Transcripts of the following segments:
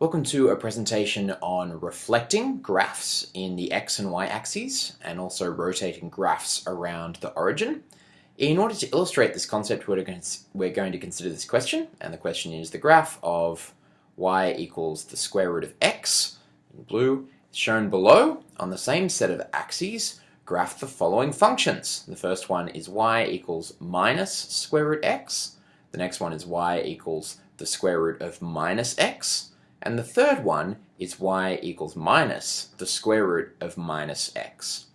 Welcome to a presentation on reflecting graphs in the x and y axes and also rotating graphs around the origin. In order to illustrate this concept, we're going to, consider this question, and the question is the graph of y equals the square root of x, in blue, shown below on the same set of axes, graph the following functions. The first one is y equals minus square root x, the next one is y equals the square root of minus x, and the third one is y equals minus the square root of minus x.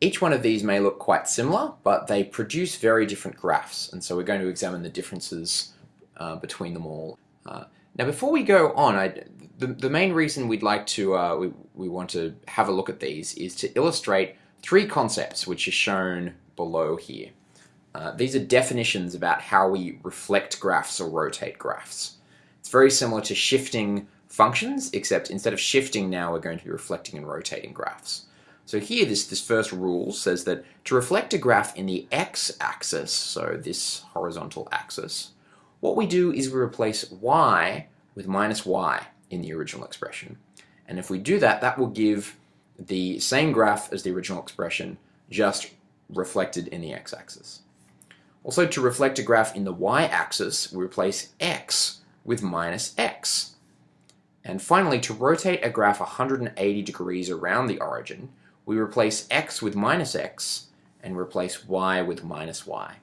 Each one of these may look quite similar, but they produce very different graphs, and so we're going to examine the differences uh, between them all. Uh, now before we go on, I, the, the main reason we'd like to, uh, we, we want to have a look at these is to illustrate three concepts which are shown below here. Uh, these are definitions about how we reflect graphs or rotate graphs. It's very similar to shifting functions, except instead of shifting now, we're going to be reflecting and rotating graphs. So here, this, this first rule says that to reflect a graph in the x-axis, so this horizontal axis, what we do is we replace y with minus y in the original expression. And if we do that, that will give the same graph as the original expression, just reflected in the x-axis. Also, to reflect a graph in the y-axis, we replace x with minus x. And finally, to rotate a graph 180 degrees around the origin, we replace x with minus x and replace y with minus y.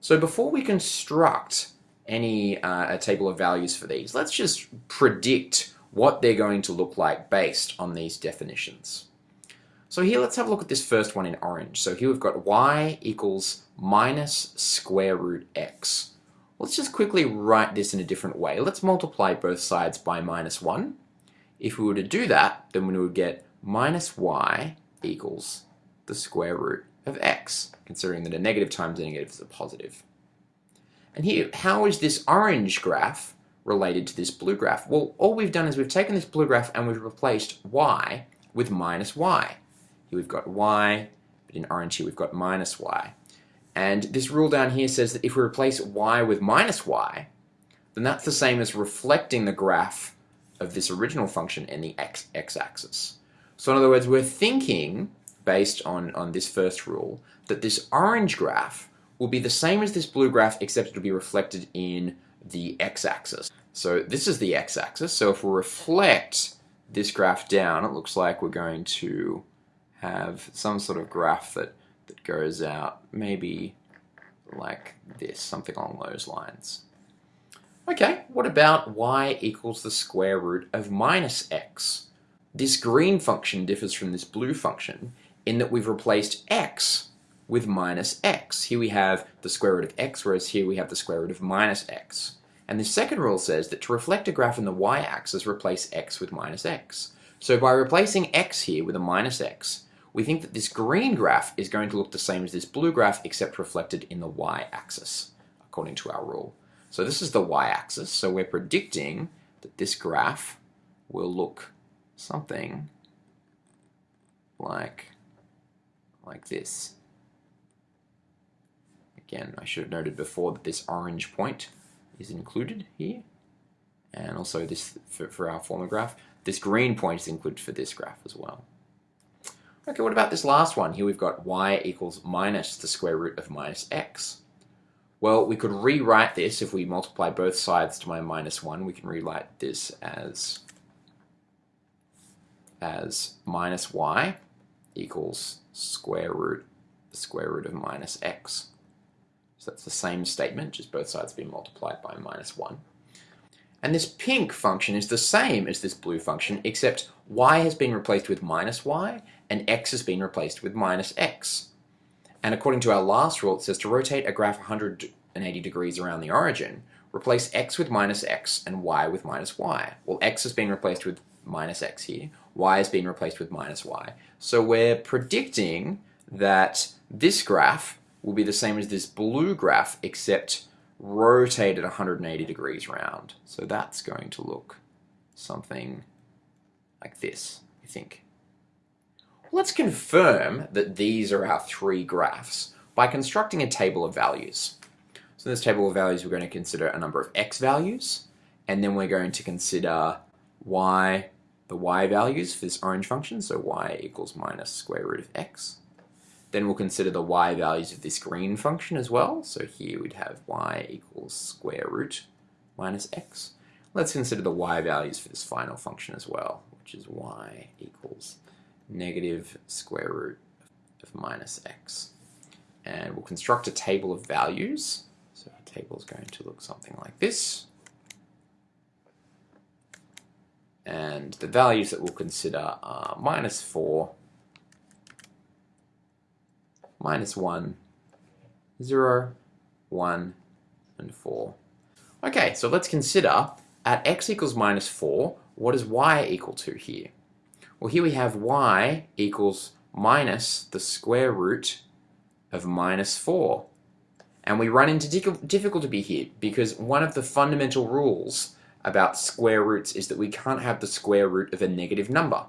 So before we construct any uh, a table of values for these, let's just predict what they're going to look like based on these definitions. So here let's have a look at this first one in orange. So here we've got y equals minus square root x. Let's just quickly write this in a different way. Let's multiply both sides by minus 1. If we were to do that, then we would get minus y equals the square root of x, considering that a negative times a negative is a positive. And here, how is this orange graph related to this blue graph? Well, all we've done is we've taken this blue graph and we've replaced y with minus y. Here we've got y, but in orange here we've got minus y. And this rule down here says that if we replace y with minus y, then that's the same as reflecting the graph of this original function in the x-axis. So in other words, we're thinking, based on, on this first rule, that this orange graph will be the same as this blue graph, except it'll be reflected in the x-axis. So this is the x-axis, so if we reflect this graph down, it looks like we're going to have some sort of graph that that goes out maybe like this, something along those lines. Okay, what about y equals the square root of minus x? This green function differs from this blue function in that we've replaced x with minus x. Here we have the square root of x, whereas here we have the square root of minus x. And the second rule says that to reflect a graph in the y-axis, replace x with minus x. So by replacing x here with a minus x, we think that this green graph is going to look the same as this blue graph except reflected in the y-axis, according to our rule. So this is the y-axis, so we're predicting that this graph will look something like, like this. Again, I should have noted before that this orange point is included here, and also this for, for our former graph. This green point is included for this graph as well. Okay, what about this last one? Here we've got y equals minus the square root of minus x. Well, we could rewrite this if we multiply both sides to my minus 1. We can rewrite this as, as minus y equals square root the square root of minus x. So that's the same statement, just both sides being multiplied by minus 1. And this pink function is the same as this blue function, except y has been replaced with minus y, and x has been replaced with minus x. And according to our last rule, it says to rotate a graph 180 degrees around the origin, replace x with minus x and y with minus y. Well, x has been replaced with minus x here, y has been replaced with minus y. So we're predicting that this graph will be the same as this blue graph, except rotated 180 degrees round. So that's going to look something like this, I think. Let's confirm that these are our three graphs by constructing a table of values. So in this table of values we're going to consider a number of x values and then we're going to consider y, the y values for this orange function, so y equals minus square root of x. Then we'll consider the y values of this green function as well. So here we'd have y equals square root minus x. Let's consider the y values for this final function as well, which is y equals negative square root of minus x. And we'll construct a table of values. So our table is going to look something like this. And the values that we'll consider are minus 4, minus 1, 0, 1, and 4. Okay, so let's consider at x equals minus 4, what is y equal to here? Well, here we have y equals minus the square root of minus 4. And we run into difficulty here because one of the fundamental rules about square roots is that we can't have the square root of a negative number.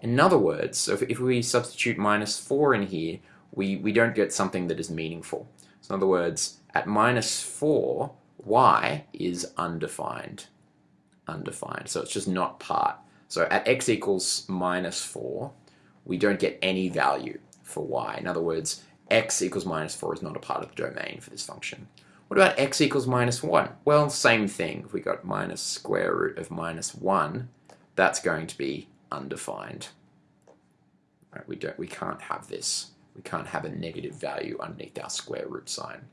In other words, so if, if we substitute minus 4 in here, we, we don't get something that is meaningful. So in other words, at minus 4, y is undefined. Undefined. So it's just not part. So at x equals minus 4, we don't get any value for y. In other words, x equals minus 4 is not a part of the domain for this function. What about x equals minus 1? Well, same thing. If we got minus square root of minus 1, that's going to be undefined. Right, we, don't, we can't have this. We can't have a negative value underneath our square root sign.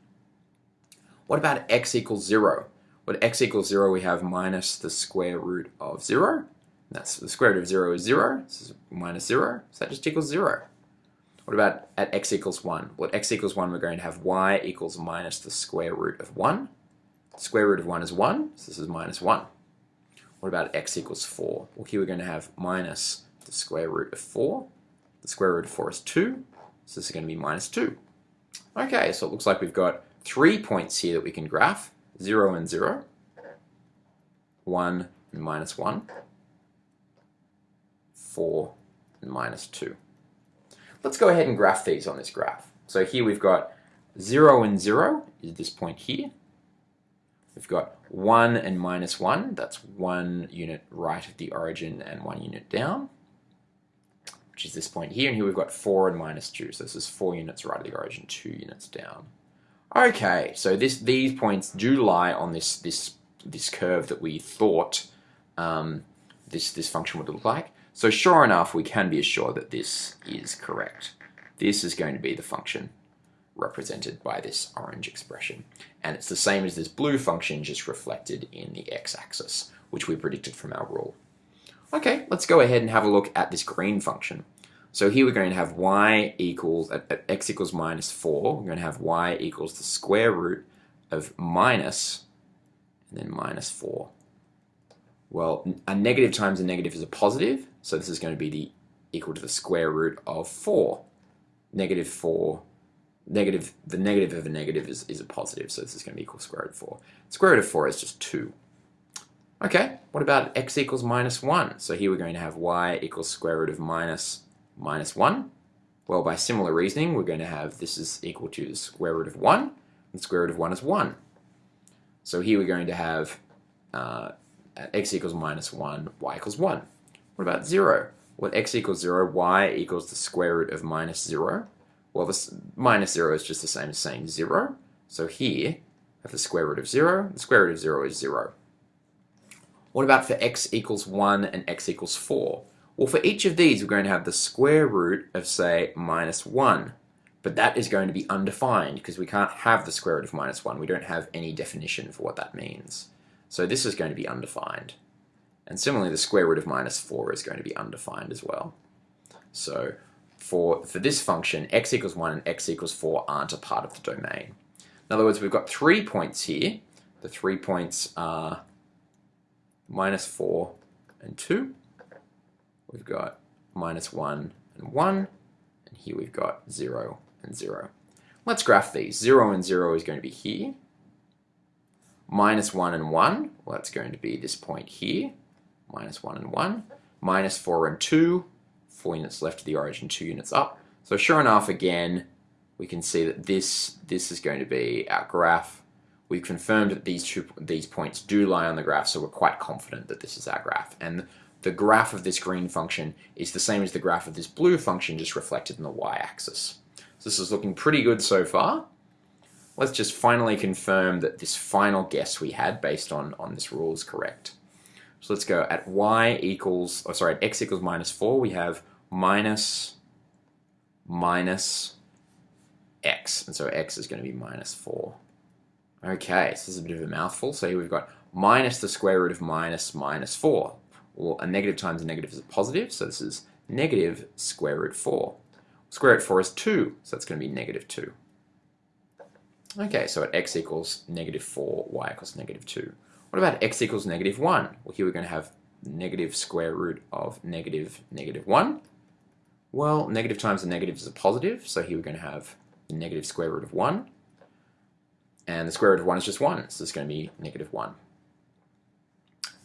What about x equals 0? What x equals 0, we have minus the square root of 0. That's the square root of 0 is 0. This is minus 0. So that just equals 0. What about at x equals 1? Well, x equals 1, we're going to have y equals minus the square root of 1. The square root of 1 is 1, so this is minus 1. What about x equals 4? Well, here we're going to have minus the square root of 4. The square root of 4 is 2, so this is going to be minus 2. Okay, so it looks like we've got three points here that we can graph. 0 and 0, 1 and minus 1, 4 and minus 2. Let's go ahead and graph these on this graph. So here we've got 0 and 0 is this point here. We've got 1 and minus 1, that's one unit right of the origin and one unit down which is this point here, and here we've got 4 and minus 2, so this is 4 units right of the origin, 2 units down. Okay, so this these points do lie on this this this curve that we thought um, this this function would look like. So sure enough, we can be assured that this is correct. This is going to be the function represented by this orange expression. And it's the same as this blue function, just reflected in the x-axis, which we predicted from our rule. Okay, let's go ahead and have a look at this green function. So here we're going to have y equals, at, at x equals minus 4, we're going to have y equals the square root of minus, and then minus 4. Well, a negative times a negative is a positive, so this is going to be the equal to the square root of 4. Negative 4, negative, the negative of a negative is, is a positive, so this is going to be equal to square root of 4. Square root of 4 is just 2. Okay, what about x equals minus 1? So here we're going to have y equals square root of minus minus 1. Well, by similar reasoning, we're going to have this is equal to the square root of 1, and square root of 1 is 1. So here we're going to have uh, x equals minus 1, y equals 1. What about 0? Well, x equals 0, y equals the square root of minus 0. Well, this minus 0 is just the same as saying 0. So here, I have the square root of 0. The square root of 0 is 0. What about for x equals 1 and x equals 4? Well, for each of these, we're going to have the square root of, say, minus 1. But that is going to be undefined because we can't have the square root of minus 1. We don't have any definition for what that means. So this is going to be undefined. And similarly, the square root of minus 4 is going to be undefined as well. So for, for this function, x equals 1 and x equals 4 aren't a part of the domain. In other words, we've got three points here. The three points are minus 4 and 2. We've got minus 1 and 1. And here we've got 0 and 0. Let's graph these. 0 and 0 is going to be here. Minus 1 and 1, well that's going to be this point here. Minus 1 and 1. Minus 4 and 2, 4 units left of the origin, 2 units up. So sure enough, again, we can see that this, this is going to be our graph we've confirmed that these two these points do lie on the graph, so we're quite confident that this is our graph. And the graph of this green function is the same as the graph of this blue function, just reflected in the y-axis. So this is looking pretty good so far. Let's just finally confirm that this final guess we had based on, on this rule is correct. So let's go at y equals, oh sorry, at x equals minus 4, we have minus, minus x. And so x is going to be minus 4. Okay, so this is a bit of a mouthful. So here we've got minus the square root of minus minus 4. Well, a negative times a negative is a positive, so this is negative square root 4. Square root 4 is 2, so that's going to be negative 2. Okay, so at x equals negative 4, y equals negative 2. What about x equals negative 1? Well, here we're going to have negative square root of negative negative 1. Well, negative times a negative is a positive, so here we're going to have the negative square root of 1. And the square root of 1 is just 1, so it's going to be negative 1.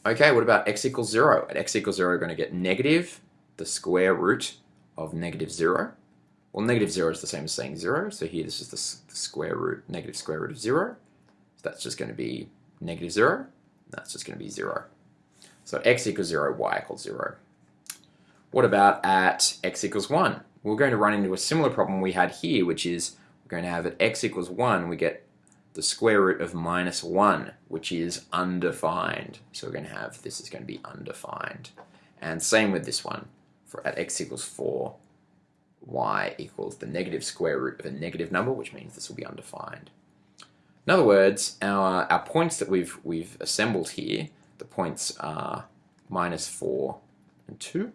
Okay, what about x equals 0? At x equals 0, we're going to get negative the square root of negative 0. Well, negative 0 is the same as saying 0, so here this is the, the square root, negative square root of 0. So that's just going to be negative 0. That's just going to be 0. So x equals 0, y equals 0. What about at x equals 1? We're going to run into a similar problem we had here, which is we're going to have at x equals 1, we get the square root of minus 1, which is undefined. So we're going to have, this is going to be undefined. And same with this one. For at x equals 4, y equals the negative square root of a negative number, which means this will be undefined. In other words, our, our points that we've, we've assembled here, the points are minus 4 and 2.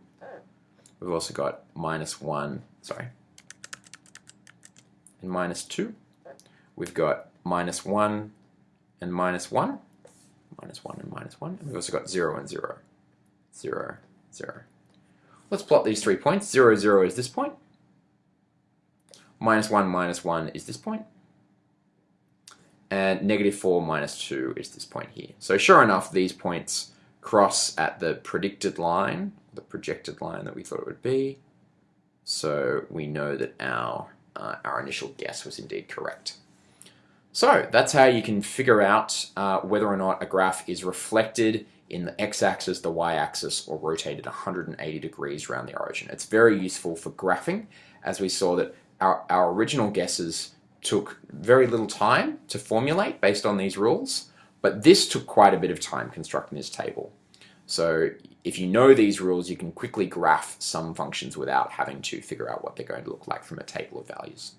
We've also got minus 1, sorry, and minus 2. We've got minus 1 and minus 1, minus 1 and minus 1, and we've also got 0 and 0, 0, 0. Let's plot these three points. 0, 0 is this point. minus 1, minus 1 is this point. point, and negative 4 minus 2 is this point here. So sure enough, these points cross at the predicted line, the projected line that we thought it would be, so we know that our, uh, our initial guess was indeed correct. So that's how you can figure out uh, whether or not a graph is reflected in the x-axis, the y-axis, or rotated 180 degrees around the origin. It's very useful for graphing, as we saw that our, our original guesses took very little time to formulate based on these rules, but this took quite a bit of time constructing this table. So if you know these rules, you can quickly graph some functions without having to figure out what they're going to look like from a table of values.